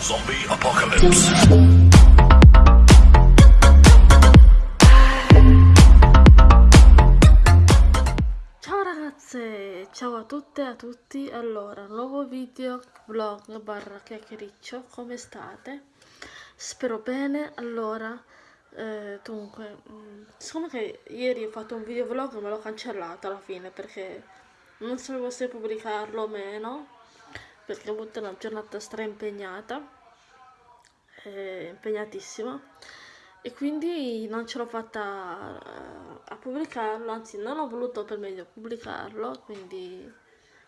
Zombie Apocalypse. Ciao ragazze, ciao a tutte e a tutti. Allora, nuovo video vlog barra chiacchiericcio, come state? Spero bene. Allora, eh, dunque, mh, siccome che ieri ho fatto un video vlog me l'ho cancellato alla fine perché non sapevo se pubblicarlo o meno, perché ho avuto una giornata stra impegnata, eh, impegnatissima e quindi non ce l'ho fatta eh, a pubblicarlo, anzi non ho voluto per meglio pubblicarlo, quindi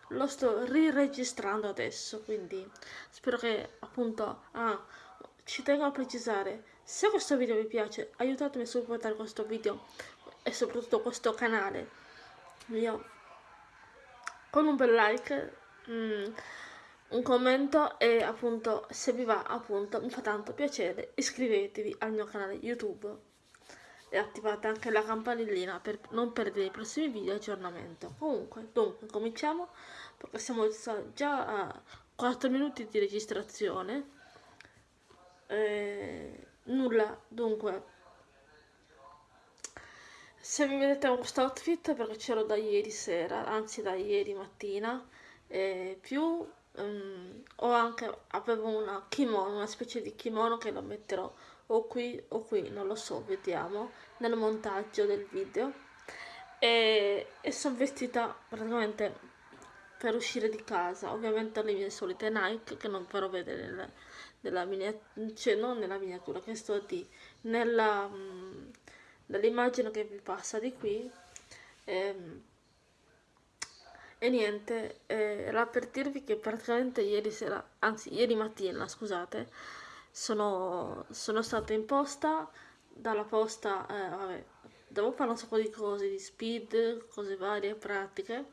lo sto riregistrando adesso, quindi spero che appunto, ah, ci tengo a precisare, se questo video vi piace aiutatemi a supportare questo video e soprattutto questo canale. Mio con un bel like, mm, un commento e appunto se vi va appunto mi fa tanto piacere iscrivetevi al mio canale YouTube e attivate anche la campanellina per non perdere i prossimi video aggiornamento. Comunque, dunque, cominciamo perché siamo già a 4 minuti di registrazione. Eh, nulla, dunque, se mi vedete con questo outfit perché c'ero da ieri sera, anzi da ieri mattina, eh, più um, ho anche, avevo una kimono, una specie di kimono che lo metterò o qui o qui, non lo so, vediamo, nel montaggio del video. E, e sono vestita praticamente per uscire di casa, ovviamente le mie solite Nike che non farò vedere nella, nella miniatura, cioè non nella miniatura, che sto di, nella, um, nell'immagine che vi passa di qui. Ehm, e niente, eh, era per dirvi che praticamente ieri sera, anzi ieri mattina, scusate, sono, sono stata in posta, dalla posta, eh, vabbè, devo fare un sacco di cose, di speed, cose varie, pratiche,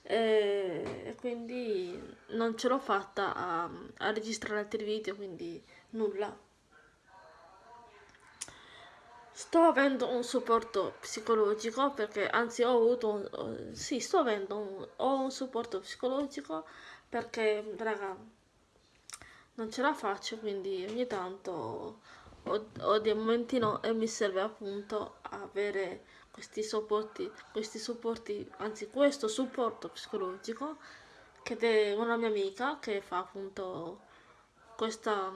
e, e quindi non ce l'ho fatta a, a registrare altri video, quindi nulla. Sto avendo un supporto psicologico perché anzi ho avuto un, sì sto avendo un, ho un supporto psicologico perché raga non ce la faccio quindi ogni tanto ho, ho dei momenti no e mi serve appunto avere questi supporti questi supporti anzi questo supporto psicologico che è una mia amica che fa appunto questa,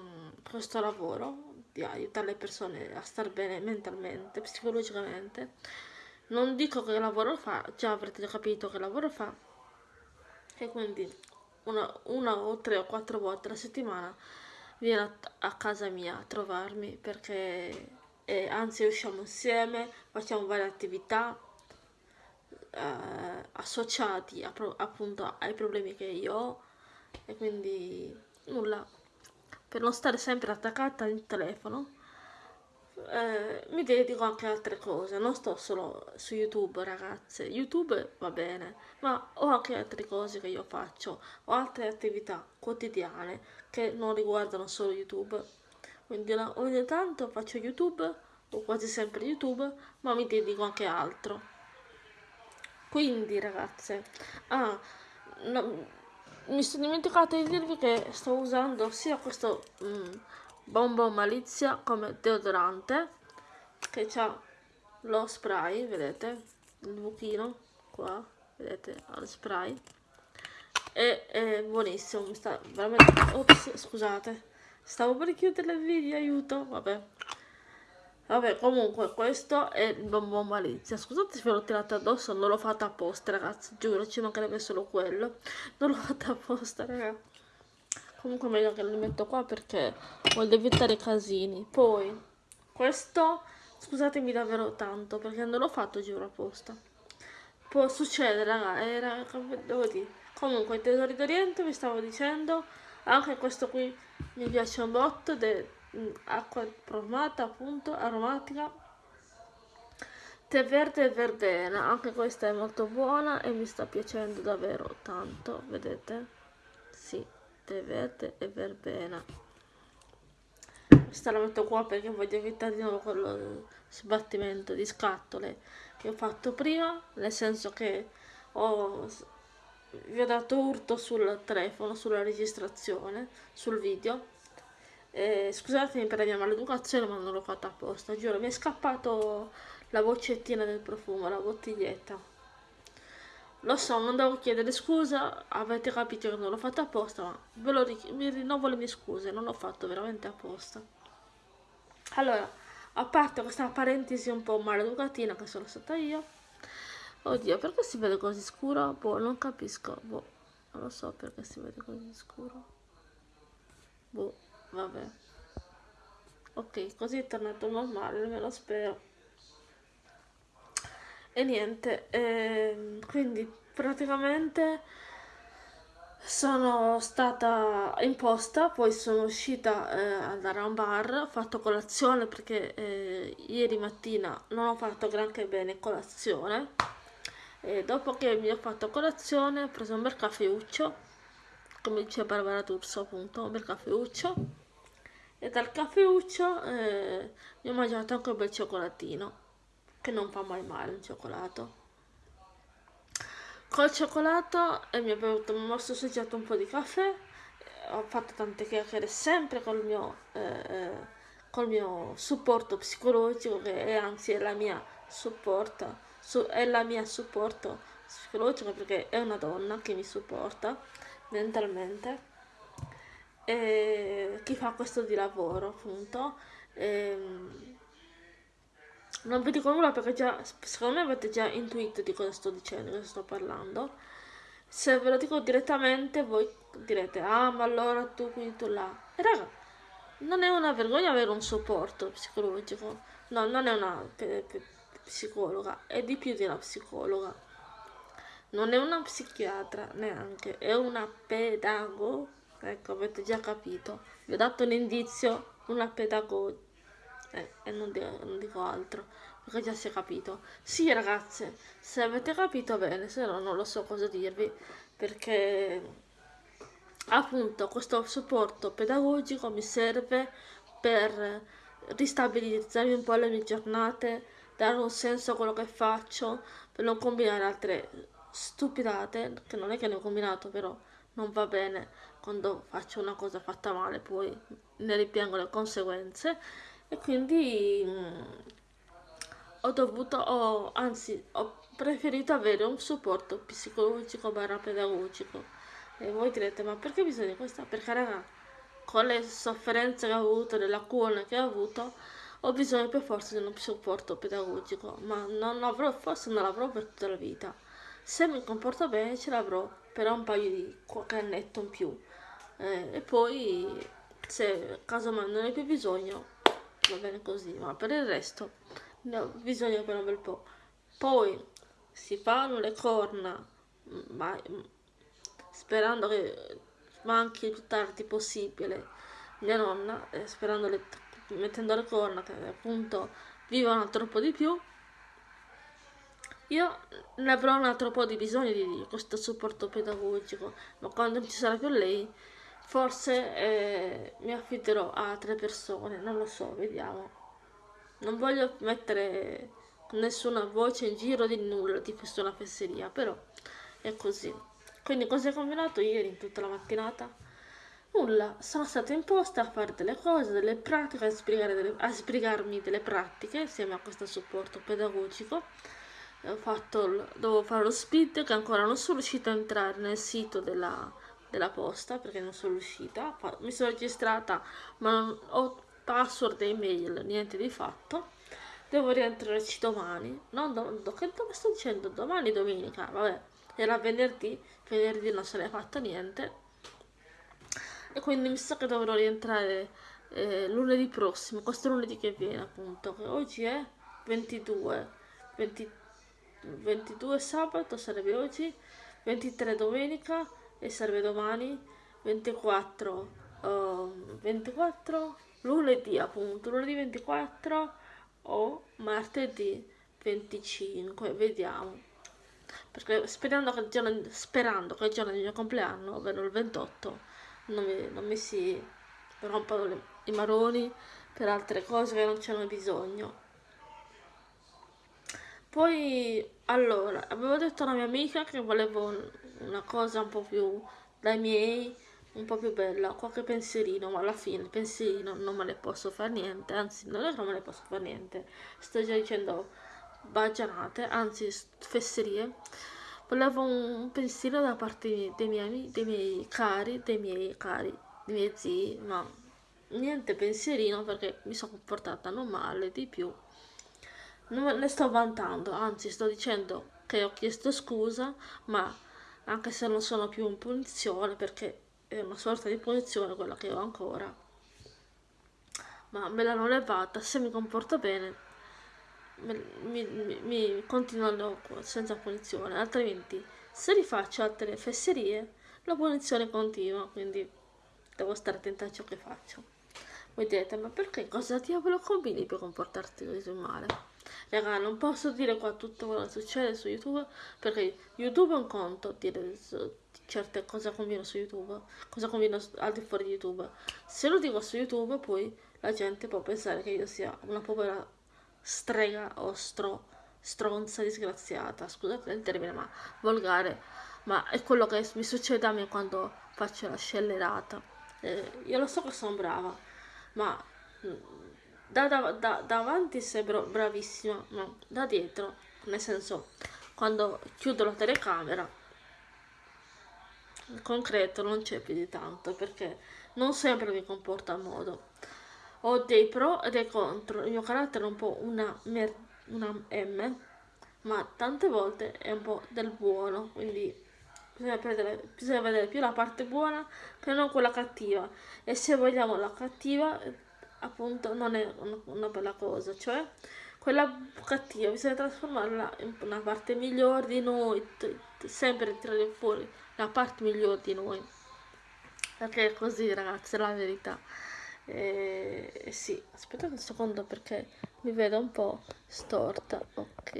questo lavoro di aiutare le persone a star bene mentalmente, psicologicamente. Non dico che lavoro fa, già avrete capito che lavoro fa. E quindi una, una o tre o quattro volte alla settimana viene a, a casa mia a trovarmi perché eh, anzi usciamo insieme, facciamo varie attività eh, associati a, appunto ai problemi che io ho e quindi nulla per non stare sempre attaccata al telefono eh, mi dedico anche a altre cose. Non sto solo su youtube ragazze. Youtube va bene ma ho anche altre cose che io faccio. Ho altre attività quotidiane che non riguardano solo youtube. Quindi ogni tanto faccio youtube o quasi sempre youtube ma mi dedico anche a altro. Quindi ragazze ah, no, mi sono dimenticata di dirvi che sto usando sia questo mm, Bombo Malizia come deodorante che ha lo spray, vedete, il buchino qua, vedete, al spray. E è buonissimo, mi sta veramente, ops, scusate, stavo per chiudere il video, aiuto, vabbè, Vabbè, comunque, questo è il bonbon malizia. Scusate se ve l'ho tirato addosso, non l'ho fatto apposta, ragazzi. Giuro, ci mancherebbe solo quello. Non l'ho fatto apposta, ragazzi. Comunque meglio che lo metto qua perché voglio evitare casini. Poi, questo, scusatemi davvero tanto, perché non l'ho fatto, giuro, apposta. Può succedere, raga, era, devo dire. Comunque, il tesori d'Oriente, vi stavo dicendo, anche questo qui mi piace un botto, acqua profumata appunto aromatica. Tè verde e verbena anche questa è molto buona e mi sta piacendo davvero tanto vedete? Sì tè verde e verbena. Questa la metto qua perché voglio evitare di nuovo quello sbattimento di scatole che ho fatto prima nel senso che ho vi ho dato urto sul telefono sulla registrazione sul video eh, scusatemi per la mia maleducazione ma non l'ho fatta apposta giuro mi è scappato la boccettina del profumo la bottiglietta. Lo so non devo chiedere scusa avete capito che non l'ho fatta apposta ma ve lo mi rinnovo le mie scuse non l'ho fatto veramente apposta. Allora a parte questa parentesi un po' maleducatina che sono stata io oddio perché si vede così scuro? Boh non capisco boh non lo so perché si vede così scuro. Boh vabbè. Ok così è tornato normale me lo spero. E niente ehm, quindi praticamente sono stata in posta, poi sono uscita eh, andare a un bar, ho fatto colazione perché eh, ieri mattina non ho fatto granché bene colazione. E dopo che mi ho fatto colazione ho preso un bel caffeuccio, come dice Barbara Turso appunto, un bel caffeuccio e dal caffeuccio eh, ho mangiato anche un bel cioccolatino, che non fa mai male un cioccolato. Col cioccolato e mi, ho assaggiato un po' di caffè ho fatto tante chiacchiere sempre col mio, eh, eh, col mio supporto psicologico che è anzi è la mia supporto su, è la mia supporto psicologico perché è una donna che mi supporta mentalmente e chi fa questo di lavoro appunto e, ehm, non vi dico nulla perché già, secondo me avete già intuito di cosa sto dicendo, di cosa sto parlando. Se ve lo dico direttamente voi direte, ah ma allora tu qui, tu là. E raga, non è una vergogna avere un supporto psicologico. No, non è una psicologa, è di più di una psicologa. Non è una psichiatra neanche, è una pedagoga. Ecco, avete già capito. Vi ho dato un indizio, una pedagoga eh, e non non dico altro perché già si è capito sì ragazze se avete capito bene se no non lo so cosa dirvi perché appunto questo supporto pedagogico mi serve per ristabilizzarmi un po' le mie giornate dare un senso a quello che faccio per non combinare altre stupidate che non è che ne ho combinato però non va bene quando faccio una cosa fatta male poi ne ripiango le conseguenze. E quindi mh, mm, ho dovuto, ho, anzi ho preferito avere un supporto psicologico barra pedagogico. E voi direte ma perché bisogna questo? Perché raga con le sofferenze che ho avuto, le lacune che ho avuto ho bisogno per forza di uno supporto pedagogico ma non avrò, forse non l'avrò per tutta la vita se mi comporto bene ce l'avrò per un paio di qualche annetto in più eh, e poi se casomai non ne ho più bisogno va bene così, ma per il resto ne ho bisogno per un bel po'. Poi si fanno le corna, ma sperando che manchi il più tardi possibile mia nonna, eh, sperando le, mettendo le corna che appunto vivono troppo di più. Io ne avrò un altro po' di bisogno di questo supporto pedagogico, ma quando ci sarà più lei Forse eh, mi affiderò a altre persone, non lo so, vediamo. Non voglio mettere nessuna voce in giro di nulla, di una fesseria, però è così. Quindi cosa hai combinato ieri in tutta la mattinata? Nulla, sono stata imposta a fare delle cose, delle pratiche, a, delle, a sbrigarmi delle pratiche insieme a questo supporto pedagogico. Ho fatto, dovevo fare lo speed che ancora non sono riuscita a entrare nel sito della della posta perché non sono riuscita. Mi sono registrata ma non ho password e email niente di fatto. Devo rientrarci domani. Non do, do, che dove sto dicendo? Domani domenica vabbè. Era venerdì venerdì non se n'è fatto niente. E quindi mi sa che dovrò rientrare eh, lunedì prossimo questo lunedì che viene appunto che oggi è 22 20, 22 sabato sarebbe oggi 23 domenica e serve domani 24 uh, 24 lunedì appunto lunedì 24 o martedì 25 vediamo. Perché sperando che il giorno, sperando che il giorno del mio compleanno ovvero il 28 non mi, non mi si rompano le, i maroni per altre cose che non c'hanno bisogno poi allora avevo detto alla mia amica che volevo una cosa un po' più dai miei, un po' più bella, qualche pensierino, ma alla fine pensierino non me ne posso fare niente, anzi non è che non me ne posso fare niente, sto già dicendo baggianate, anzi fesserie. Volevo un pensiero da parte dei miei, dei miei cari, dei miei cari, dei miei zii, ma niente pensierino perché mi sono comportata non male di più. Non me ne sto vantando, anzi sto dicendo che ho chiesto scusa, ma anche se non sono più in punizione perché è una sorta di punizione quella che ho ancora ma me l'hanno levata se mi comporto bene mi, mi, mi continuano senza punizione altrimenti se rifaccio altre fesserie la punizione continua quindi devo stare attenta a ciò che faccio. Voi direte ma perché? Cosa diavolo combini per comportarti così male Raga, non posso dire qua tutto quello che succede su YouTube perché YouTube è un conto dire certe cose conviene su YouTube, cosa conviene al di fuori di YouTube. Se lo dico su YouTube poi la gente può pensare che io sia una povera strega o stro, stronza disgraziata, scusate il termine ma volgare, ma è quello che mi succede a me quando faccio la scellerata. Eh, io lo so che sono brava, ma da, da, da, davanti sembro bravissima, ma da dietro, nel senso, quando chiudo la telecamera, in concreto non c'è più di tanto, perché non sempre mi comporta a modo. Ho dei pro e dei contro, il mio carattere è un po' una, una M, ma tante volte è un po' del buono, quindi bisogna, prendere, bisogna vedere più la parte buona che non quella cattiva. E se vogliamo la cattiva appunto non è una bella cosa, cioè quella cattiva bisogna trasformarla in una parte migliore di noi, sempre tirare fuori la parte migliore di noi, perché è così ragazzi, è la verità. E, e sì, aspettate un secondo perché mi vedo un po' storta, ok.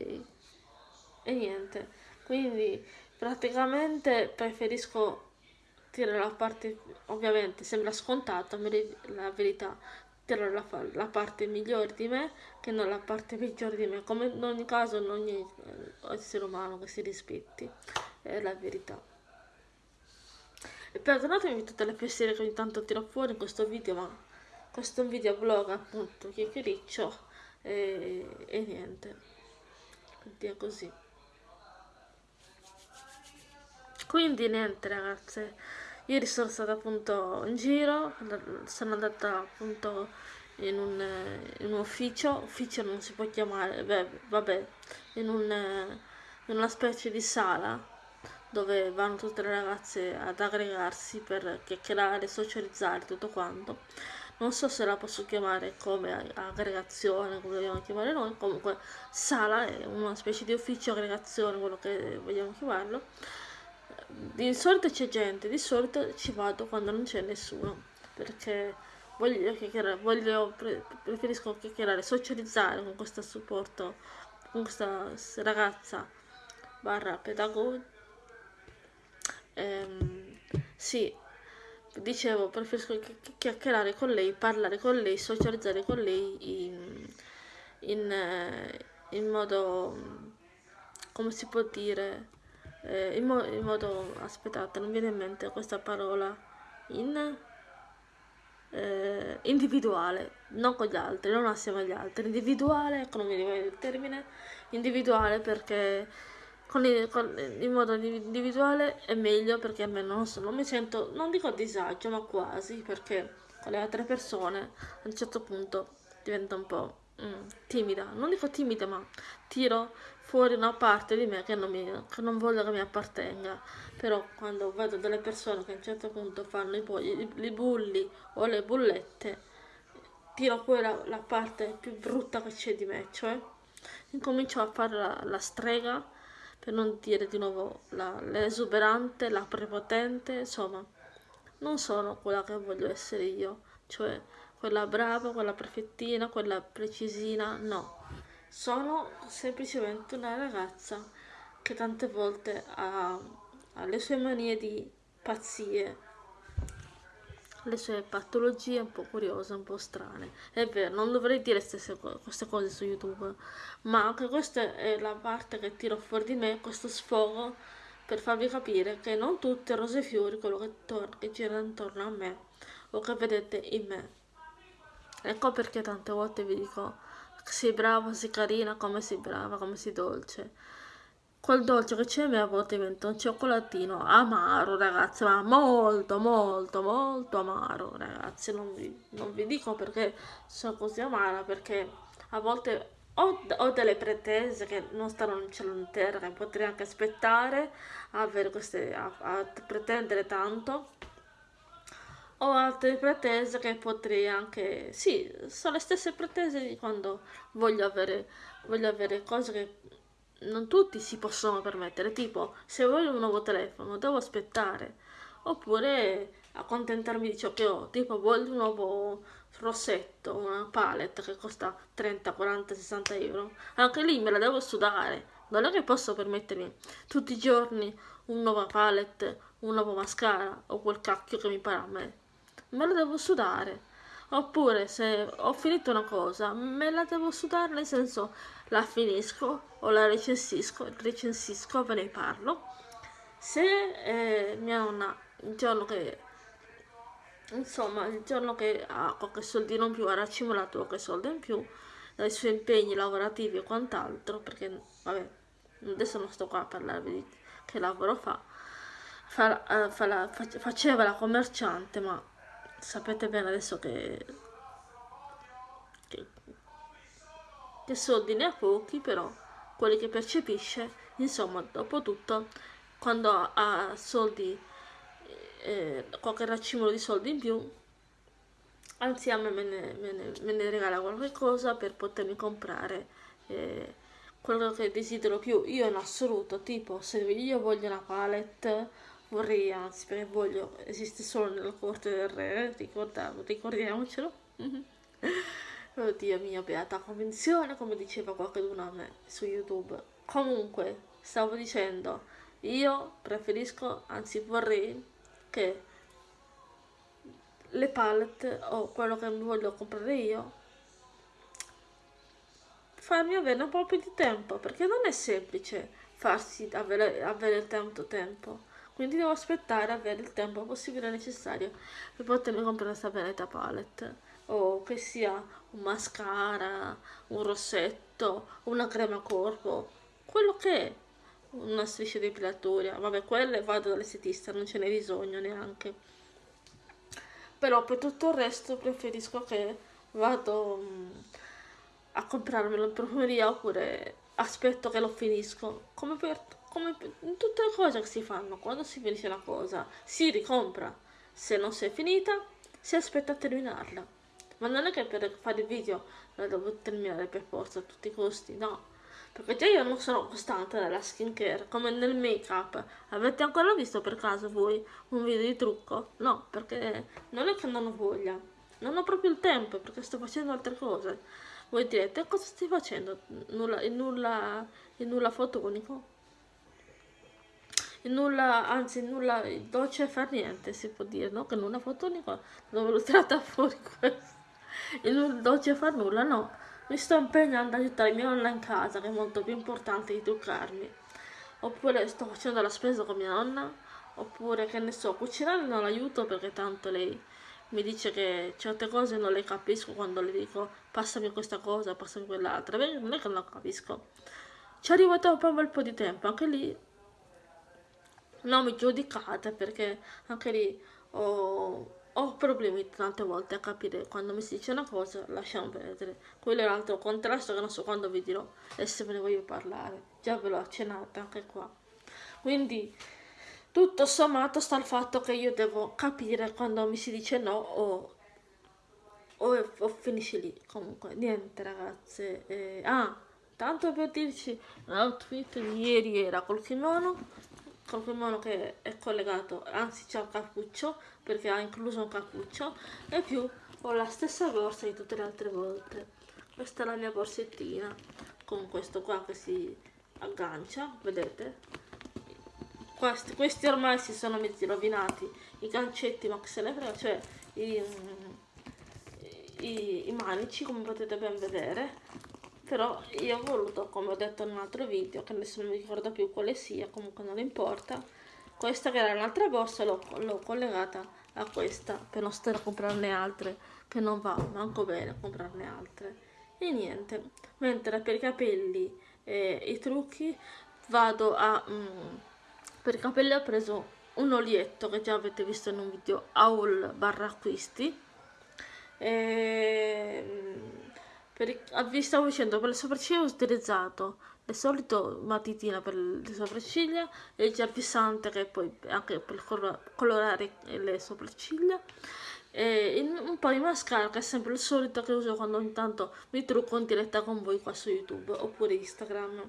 E niente, quindi praticamente preferisco tirare la parte, ovviamente sembra scontato, la verità, tirare la, la, parte migliore di me che non la parte peggiore di me, come in ogni caso in ogni eh, essere umano che si rispetti, è la verità. E perdonatemi tutte le fesserie che ogni tanto tiro fuori in questo video, ma questo è un video blog appunto, chiacchiericcio e, e niente, quindi è così. Quindi niente ragazze, Ieri sono stata appunto in giro, sono andata appunto in un, in un ufficio, ufficio non si può chiamare, beh, vabbè, in, un, in una specie di sala dove vanno tutte le ragazze ad aggregarsi per chiacchierare, socializzare, tutto quanto. Non so se la posso chiamare come aggregazione, come vogliamo chiamare noi, comunque sala è una specie di ufficio aggregazione, quello che vogliamo chiamarlo di solito c'è gente, di solito ci vado quando non c'è nessuno, perché voglio chiacchierare, voglio, preferisco chiacchierare, socializzare con questo supporto, con questa ragazza barra pedagogo. Ehm, sì, dicevo, preferisco chiacchierare con lei, parlare con lei, socializzare con lei in, in, in modo, come si può dire, eh, in, mo in, modo aspettate non viene in mente questa parola in eh, individuale non con gli altri non assieme agli altri individuale ecco non mi ricordo il termine individuale perché con il, con, in modo individuale è meglio perché almeno non, so, non mi sento non dico a disagio ma quasi perché con le altre persone a un certo punto diventa un po' mm, timida. Non dico timida ma tiro fuori una parte di me che non, mi, che non voglio che mi appartenga. Però quando vedo delle persone che a un certo punto fanno i, i, i bulli o le bullette, tiro fuori la, la parte più brutta che c'è di me, cioè incomincio a fare la, la strega, per non dire di nuovo l'esuberante, la, la prepotente, insomma, non sono quella che voglio essere io, cioè quella brava, quella perfettina, quella precisina, no sono semplicemente una ragazza che tante volte ha, ha le sue manie di pazzie, le sue patologie un po' curiose, un po' strane. È vero, non dovrei dire stesse, queste cose su YouTube, ma anche questa è la parte che tiro fuori di me, questo sfogo per farvi capire che non tutto è rose e fiori quello che, che gira intorno a me o che vedete in me. Ecco perché tante volte vi dico sei brava, sei carina, come sei brava, come sei dolce. Quel dolce che c'è a me a volte diventa un cioccolatino amaro, ragazzi, ma molto, molto, molto amaro, ragazzi. Non vi, non vi dico perché sono così amara, perché a volte ho, ho, delle pretese che non stanno in cielo in terra, che potrei anche aspettare a, queste, a, a pretendere tanto ho altre pretese che potrei anche sì sono le stesse pretese di quando voglio avere voglio avere cose che non tutti si possono permettere tipo se voglio un nuovo telefono devo aspettare. Oppure accontentarmi di ciò che ho tipo voglio un nuovo rossetto una palette che costa 30 40 60 euro. Anche lì me la devo sudare. Non è che posso permettermi tutti i giorni un nuovo palette un nuovo mascara o quel cacchio che mi pare a me me la devo sudare. Oppure se ho finito una cosa, me la devo sudare nel senso la finisco o la recensisco, recensisco, ve ne parlo. Se eh, mia nonna il giorno che insomma il giorno che ha qualche soldino in più ha accumulato qualche soldo in più dai suoi impegni lavorativi e quant'altro perché vabbè adesso non sto qua a parlarvi di che lavoro fa, fa, uh, fa la, faceva la commerciante ma sapete bene adesso che, che, che soldi ne ha pochi, però quelli che percepisce, insomma, dopo tutto, quando ha soldi, eh, qualche racimolo di soldi in più, anzi a me me ne, me ne, me ne regala qualche cosa per potermi comprare eh, quello che desidero più io in assoluto, tipo se io voglio una palette vorrei anzi perché voglio esiste solo nella corte del re ricordiamocelo. Oddio mia beata convenzione come diceva qualcuno a me su youtube. Comunque stavo dicendo io preferisco anzi vorrei che le palette o quello che mi voglio comprare io farmi avere un po' più di tempo perché non è semplice farsi avere, avere tanto tempo quindi devo aspettare avere il tempo possibile necessario. Per potermi comprare questa benetta palette. O che sia un mascara, un rossetto, una crema corpo, quello che è. Una striscia depilatoria, vabbè quelle vado dall'estetista, non ce n'è bisogno neanche. Però per tutto il resto preferisco che vado mm, a comprarmelo in profumeria oppure aspetto che lo finisco. Come per come in tutte le cose che si fanno, quando si finisce una cosa, si ricompra. Se non si è finita, si aspetta a terminarla. Ma non è che per fare il video la devo terminare per forza a tutti i costi, no. Perché già io non sono costante nella skincare, come nel make up. Avete ancora visto per caso voi un video di trucco? No, perché non è che non ho voglia. Non ho proprio il tempo perché sto facendo altre cose. Voi direte, cosa stai facendo? Nulla, il nulla, il nulla fotonico? Nulla, anzi nulla dolce far niente si può dire, no? Che nulla fotonico dove tratta fuori questo. Il nulla dolce far nulla, no. Mi sto impegnando ad aiutare mia nonna in casa, che è molto più importante di truccarmi. Oppure sto facendo la spesa con mia nonna, oppure che ne so, cucinare non l'aiuto perché tanto lei mi dice che certe cose non le capisco quando le dico passami questa cosa, passami quell'altra. Non è che non capisco. Ci arrivo dopo un bel po' di tempo, anche lì non mi giudicate perché anche lì ho, ho, problemi tante volte a capire quando mi si dice una cosa lasciamo perdere. Quello è l'altro contrasto che non so quando vi dirò e se ve ne voglio parlare. Già ve l'ho accennata anche qua. Quindi tutto sommato sta il fatto che io devo capire quando mi si dice no o, o, o finisce lì. Comunque niente ragazze. Eh, ah tanto per dirci l'outfit di ieri era col kimono qualcuno che è collegato, anzi c'è un cappuccio perché ha incluso un cappuccio e più ho la stessa borsa di tutte le altre volte. Questa è la mia borsettina con questo qua che si aggancia, vedete? Questi, questi ormai si sono mezzi rovinati, i gancetti ma che se ne frega, cioè i, i, i manici come potete ben vedere però io ho voluto come ho detto in un altro video che adesso non mi ricordo più quale sia comunque non importa questa che era un'altra borsa l'ho collegata a questa per non stare a comprarne altre che non va manco bene comprarne altre. E niente mentre per i capelli e i trucchi vado a mm, per i capelli ho preso un olietto che già avete visto in un video haul barra acquisti e, mm, per i, vi stavo dicendo per le sopracciglia ho utilizzato il solito matitino per le sopracciglia e il gel fissante che poi anche per colorare le sopracciglia. E un po' di mascara che è sempre il solito che uso quando ogni tanto mi trucco in diretta con voi qua su youtube oppure instagram.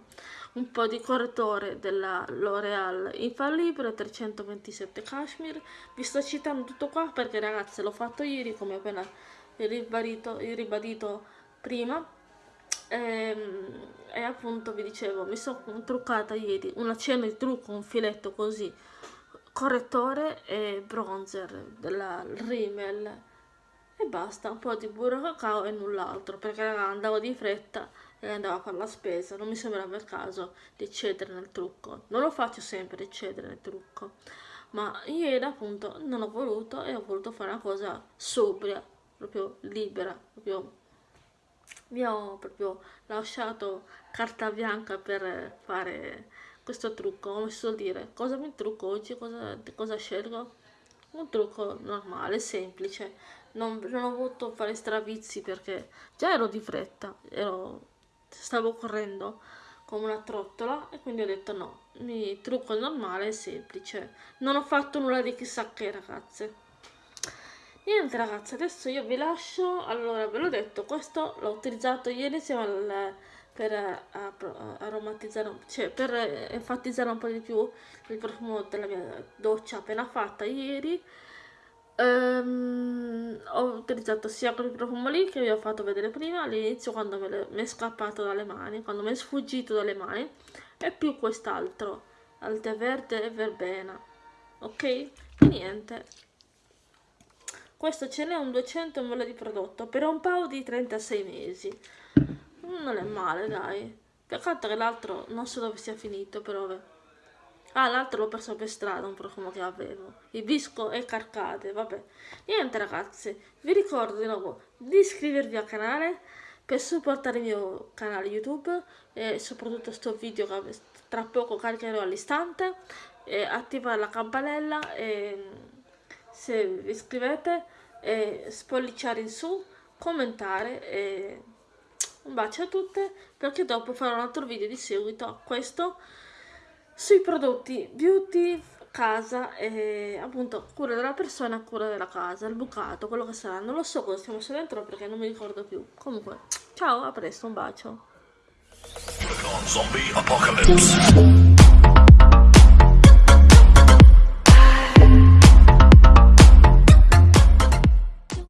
Un po' di correttore della L'Oreal Infallibile 327 cashmere. Vi sto citando tutto qua perché ragazzi l'ho fatto ieri come appena ribadito, ribadito prima e, ehm, e appunto vi dicevo mi sono truccata ieri una cena di trucco un filetto così correttore e bronzer della Rimmel. E basta, un po' di burro cacao e null'altro perché andavo di fretta e andavo a fare la spesa non mi sembrava il caso di eccedere nel trucco. Non lo faccio sempre eccedere nel trucco ma ieri appunto non ho voluto e ho voluto fare una cosa sobria proprio libera proprio mi ho proprio lasciato carta bianca per fare questo trucco, come si suol dire, cosa mi trucco oggi, cosa, cosa scelgo? Un trucco normale, semplice, non, non ho voluto fare stravizi perché già ero di fretta, ero, stavo correndo come una trottola e quindi ho detto no, mi trucco normale semplice, non ho fatto nulla di chissà che ragazze. Niente ragazzi, adesso io vi lascio, allora ve l'ho detto, questo l'ho utilizzato ieri insieme al per eh, aromatizzare, cioè per enfatizzare un po' di più il profumo della mia doccia appena fatta ieri. Um, ho utilizzato sia quel profumo lì che vi ho fatto vedere prima all'inizio quando mi è scappato dalle mani quando mi è sfuggito dalle mani e più quest'altro al tè verde e verbena ok? E niente questo ce n'è un 200 ml di prodotto per un paio di 36 mesi non è male, dai. Peccato che l'altro non so dove sia finito, però. Ah, l'altro l'ho perso per strada, un profumo che avevo. Ibisco e carcade, vabbè. Niente ragazzi, vi ricordo di nuovo di iscrivervi al canale per supportare il mio canale YouTube e soprattutto sto video che tra poco caricherò all'istante e attivare la campanella e se vi iscrivete e spolliciare in su, commentare e un bacio a tutte perché dopo farò un altro video di seguito a questo sui prodotti beauty casa e appunto cura della persona cura della casa il bucato quello che sarà. Non lo so cosa stiamo su dentro perché non mi ricordo più. Comunque ciao a presto un bacio